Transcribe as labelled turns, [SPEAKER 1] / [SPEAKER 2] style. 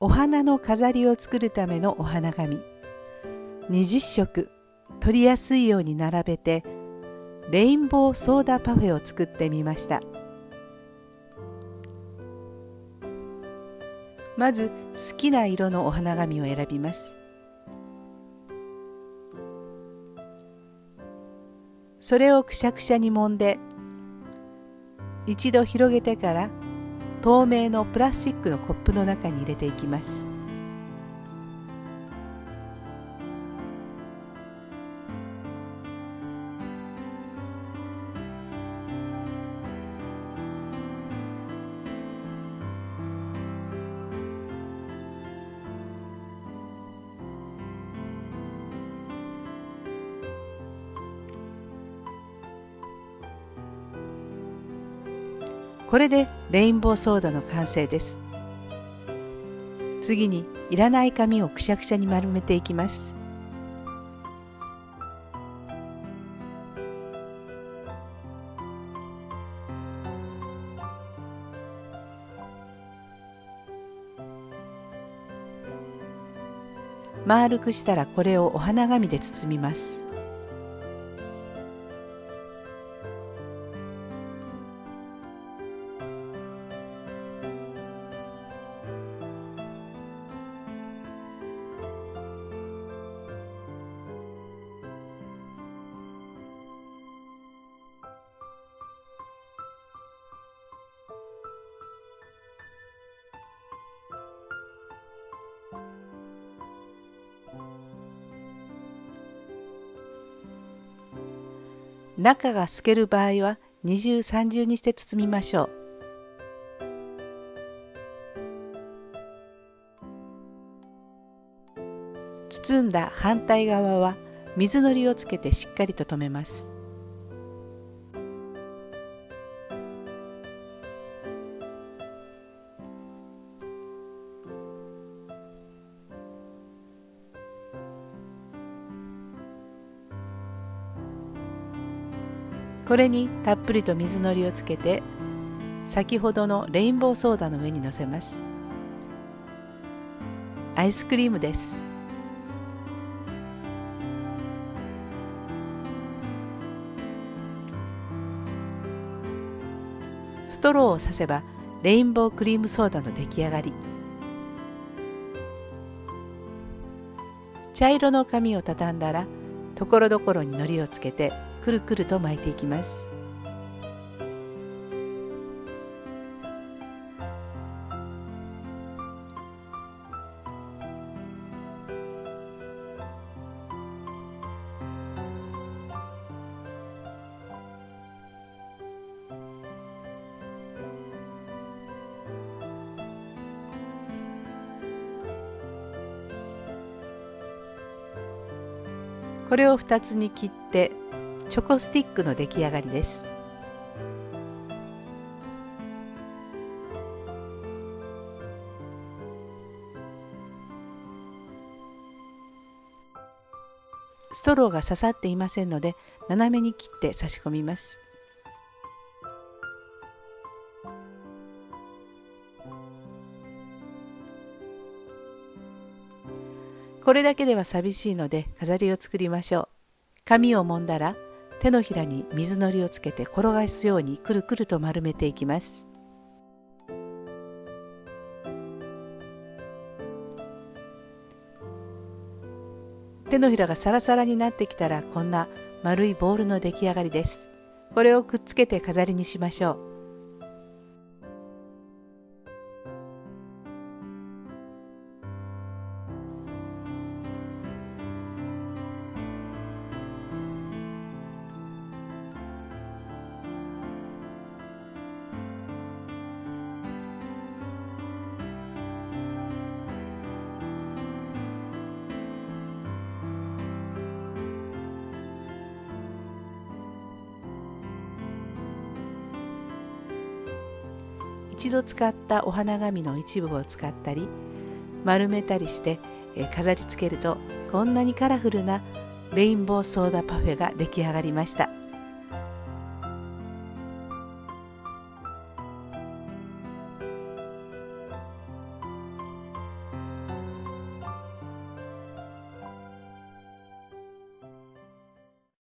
[SPEAKER 1] お花の飾りを作るためのお花紙。20色取りやすいように並べてレインボーソーダパフェを作ってみました。まず好きな色のお花紙を選びます。それをくしゃくしゃに揉んで一度広げてから透明のプラスチックのコップの中に入れていきます。これでレインボーソーダの完成です。次にいらない紙をくしゃくしゃに丸めていきます。丸くしたらこれをお花紙で包みます。中が透ける場合は二重三重にして包みましょう。包んだ反対側は水のりをつけてしっかりと留めます。これにたっぷりと水のりをつけて先ほどのレインボーソーダの上にのせます。アイスクリームです。ストローを刺せばレインボークリームソーダの出来上がり。茶色の紙を畳んだらところどころにのりをつけてくるくると巻いていきます。これを2つに切ってチョコスティックの出来上がりです。ストローが刺さっていませんので斜めに切って差し込みます。これだけでは寂しいので飾りを作りましょう。紙を揉んだら手のひらに水のりをつけて転がすようにくるくると丸めていきます。手のひらがサラサラになってきたらこんな丸いボールの出来上がりです。これをくっつけて飾りにしましょう。一度使ったお花紙の一部を使ったり丸めたりして飾りつけるとこんなにカラフルなレインボーソーダパフェが出来上がりました。